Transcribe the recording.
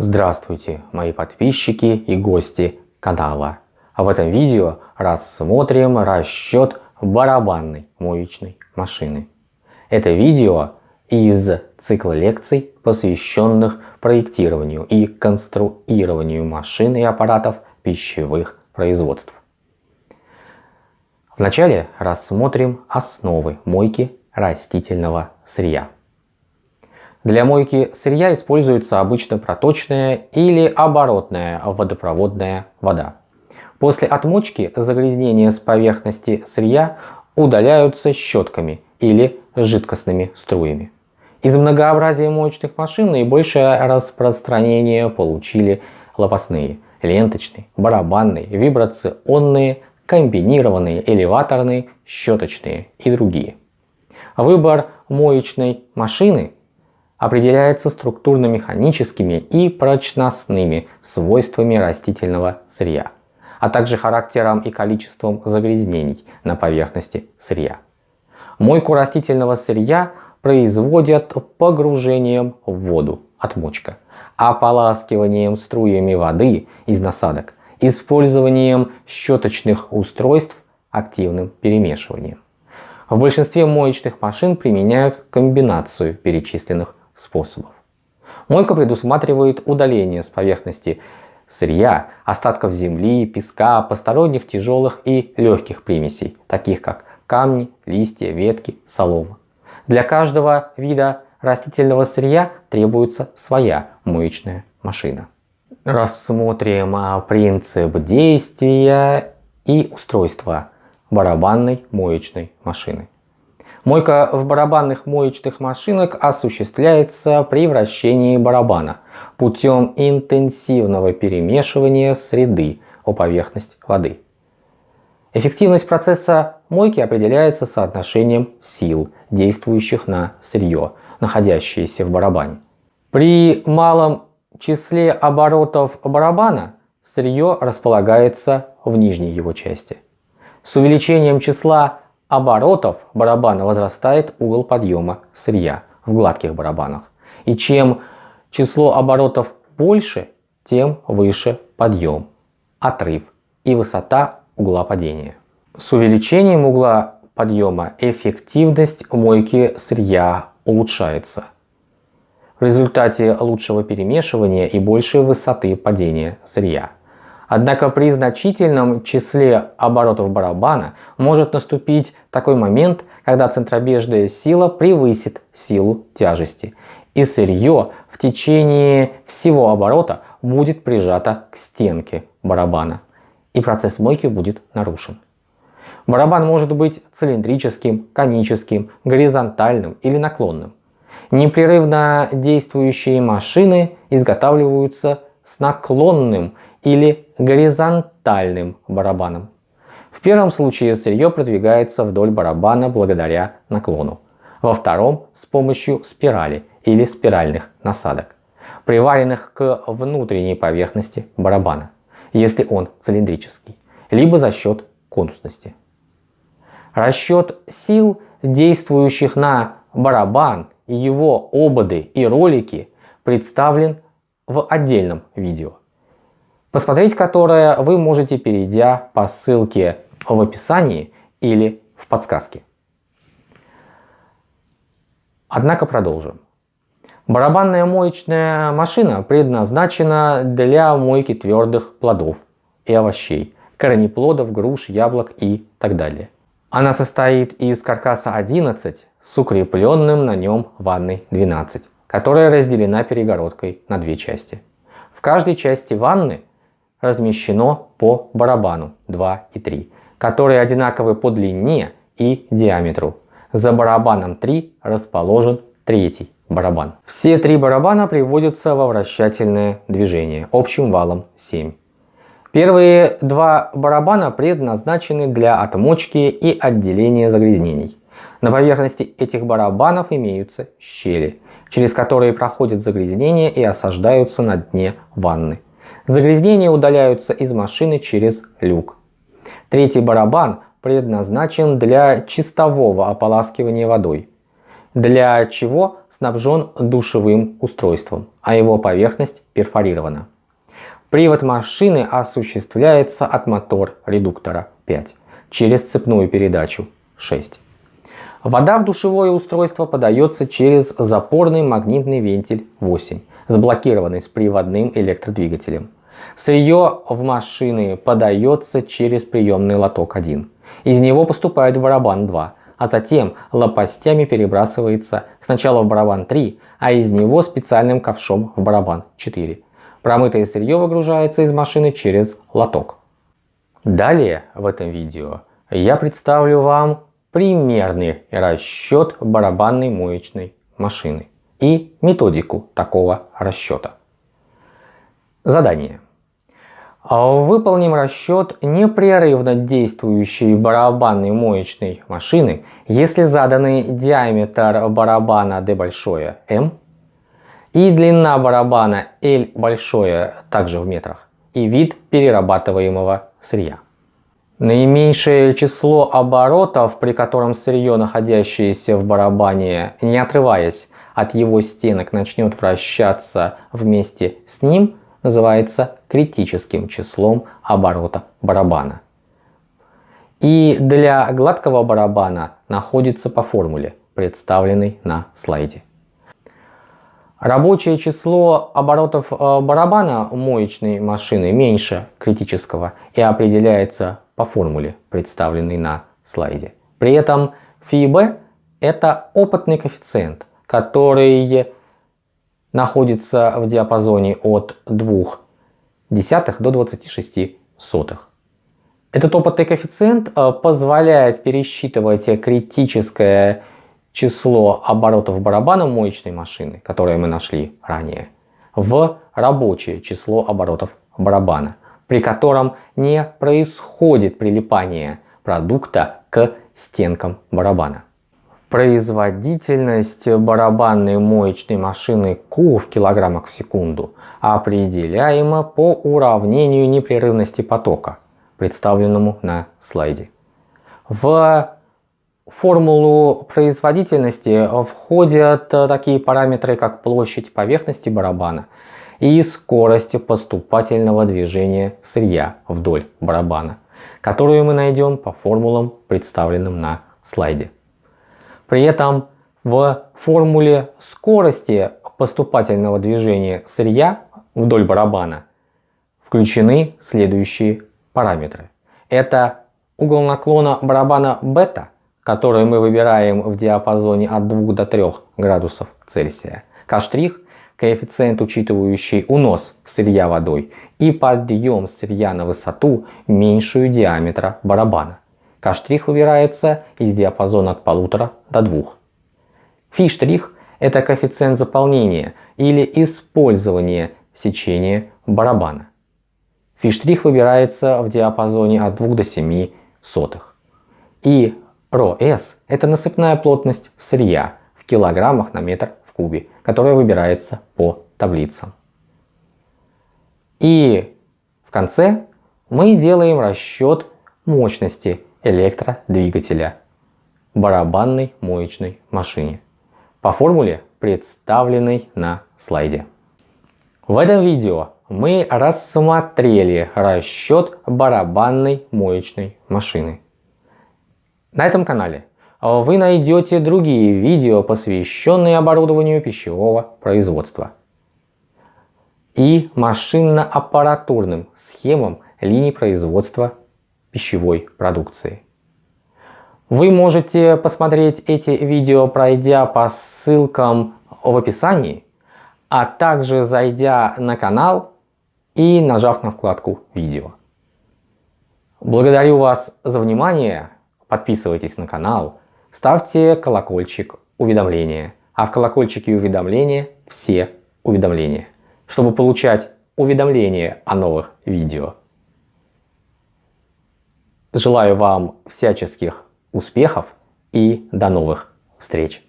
Здравствуйте, мои подписчики и гости канала. А в этом видео рассмотрим расчет барабанной моечной машины. Это видео из цикла лекций, посвященных проектированию и конструированию машин и аппаратов пищевых производств. Вначале рассмотрим основы мойки растительного сырья. Для мойки сырья используется обычно проточная или оборотная водопроводная вода. После отмочки загрязнения с поверхности сырья удаляются щетками или жидкостными струями. Из многообразия моечных машин наибольшее распространение получили лопастные, ленточные, барабанные, вибрационные, комбинированные, элеваторные, щеточные и другие. Выбор моечной машины определяется структурно-механическими и прочностными свойствами растительного сырья, а также характером и количеством загрязнений на поверхности сырья. Мойку растительного сырья производят погружением в воду, отмочка, ополаскиванием струями воды из насадок, использованием щеточных устройств, активным перемешиванием. В большинстве моечных машин применяют комбинацию перечисленных способов. Мойка предусматривает удаление с поверхности сырья, остатков земли, песка, посторонних тяжелых и легких примесей, таких как камни, листья, ветки, солома. Для каждого вида растительного сырья требуется своя моечная машина. Рассмотрим а, принцип действия и устройства барабанной моечной машины. Мойка в барабанных моечных машинах осуществляется при вращении барабана путем интенсивного перемешивания среды о поверхность воды. Эффективность процесса мойки определяется соотношением сил, действующих на сырье, находящееся в барабане. При малом числе оборотов барабана сырье располагается в нижней его части. С увеличением числа оборотов барабана возрастает угол подъема сырья в гладких барабанах. И чем число оборотов больше, тем выше подъем, отрыв и высота угла падения. С увеличением угла подъема эффективность мойки сырья улучшается. В результате лучшего перемешивания и большей высоты падения сырья. Однако при значительном числе оборотов барабана может наступить такой момент, когда центробежная сила превысит силу тяжести, и сырье в течение всего оборота будет прижато к стенке барабана, и процесс мойки будет нарушен. Барабан может быть цилиндрическим, коническим, горизонтальным или наклонным. Непрерывно действующие машины изготавливаются с наклонным или горизонтальным барабаном. В первом случае сырье продвигается вдоль барабана благодаря наклону. Во втором с помощью спирали или спиральных насадок, приваренных к внутренней поверхности барабана, если он цилиндрический, либо за счет конусности. Расчет сил, действующих на барабан его ободы и ролики представлен в отдельном видео посмотреть которое вы можете, перейдя по ссылке в описании или в подсказке. Однако продолжим. Барабанная моечная машина предназначена для мойки твердых плодов и овощей, корнеплодов, груш, яблок и так далее. Она состоит из каркаса 11 с укрепленным на нем ванной 12, которая разделена перегородкой на две части. В каждой части ванны размещено по барабану 2 и 3, которые одинаковы по длине и диаметру. За барабаном 3 расположен третий барабан. Все три барабана приводятся во вращательное движение общим валом 7. Первые два барабана предназначены для отмочки и отделения загрязнений. На поверхности этих барабанов имеются щели, через которые проходят загрязнения и осаждаются на дне ванны. Загрязнения удаляются из машины через люк. Третий барабан предназначен для чистового ополаскивания водой. для чего снабжен душевым устройством, а его поверхность перфорирована. Привод машины осуществляется от мотор-редуктора 5 через цепную передачу 6. Вода в душевое устройство подается через запорный магнитный вентиль 8, заблокированный с приводным электродвигателем. Сырье в машины подается через приемный лоток 1. Из него поступает в барабан 2, а затем лопастями перебрасывается сначала в барабан 3, а из него специальным ковшом в барабан 4. Промытое сырье выгружается из машины через лоток. Далее в этом видео я представлю вам примерный расчет барабанной моечной машины и методику такого расчета. Задание. Выполним расчет непрерывно действующей барабанной моечной машины, если заданный диаметр барабана D большое M и длина барабана L большое также в метрах и вид перерабатываемого сырья. Наименьшее число оборотов, при котором сырье, находящееся в барабане, не отрываясь от его стенок, начнет вращаться вместе с ним, называется критическим числом оборота барабана. И для гладкого барабана находится по формуле, представленной на слайде. Рабочее число оборотов э, барабана моечной машины меньше критического и определяется по формуле, представленной на слайде. При этом φB это опытный коэффициент, который находится в диапазоне от 2 десятых до 26 сотых. Этот опытный коэффициент э, позволяет пересчитывать критическое число оборотов барабана моечной машины, которое мы нашли ранее, в рабочее число оборотов барабана, при котором не происходит прилипание продукта к стенкам барабана. Производительность барабанной моечной машины Q в килограммах в секунду определяема по уравнению непрерывности потока, представленному на слайде. В формулу производительности входят такие параметры, как площадь поверхности барабана и скорость поступательного движения сырья вдоль барабана, которую мы найдем по формулам, представленным на слайде. При этом в формуле скорости поступательного движения сырья вдоль барабана включены следующие параметры. Это угол наклона барабана бета, который мы выбираем в диапазоне от 2 до 3 градусов Цельсия. К' коэффициент, учитывающий унос сырья водой и подъем сырья на высоту, меньшую диаметра барабана. К' выбирается из диапазона от 1,5 до 2. Фи' – это коэффициент заполнения или использования сечения барабана. Фи' выбирается в диапазоне от 2 до 7 сотых. И ρS – это насыпная плотность сырья в килограммах на метр в кубе, которая выбирается по таблицам. И в конце мы делаем расчет мощности электродвигателя барабанной моечной машине по формуле, представленной на слайде. В этом видео мы рассмотрели расчет барабанной моечной машины. На этом канале вы найдете другие видео, посвященные оборудованию пищевого производства и машинно-аппаратурным схемам линий производства пищевой продукции. Вы можете посмотреть эти видео, пройдя по ссылкам в описании, а также зайдя на канал и нажав на вкладку «Видео». Благодарю вас за внимание, подписывайтесь на канал, ставьте колокольчик уведомления, а в колокольчике уведомления все уведомления, чтобы получать уведомления о новых видео. Желаю вам всяческих успехов и до новых встреч!